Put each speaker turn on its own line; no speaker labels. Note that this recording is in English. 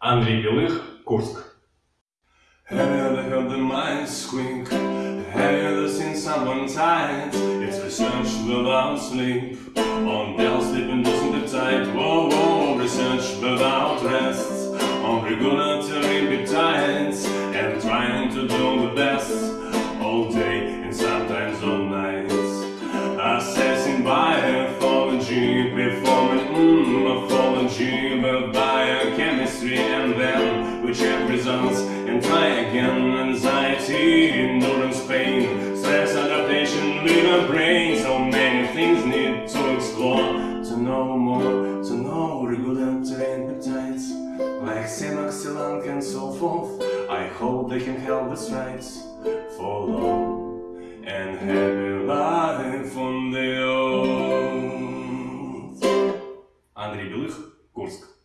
Андрій Білих, Курск.
Have you ever heard the mice squeak? Have you ever seen someone tight? It's research without sleep. On bells sleeping doesn't get tight. Whoa, whoa, research without rest. On regulatory appetites. And trying to do the best. All day and sometimes all night. Assessing biology, performing mm, morphology with biochemistry and which results in try again anxiety, endurance, pain, stress, adaptation, liver, brain. So many things need to explore, to know more, to know regular terrain peptides, like Sinoxilang and so forth. I hope they can help us right for long and happy life on the own. Андрей Белых, Курск.